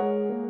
Música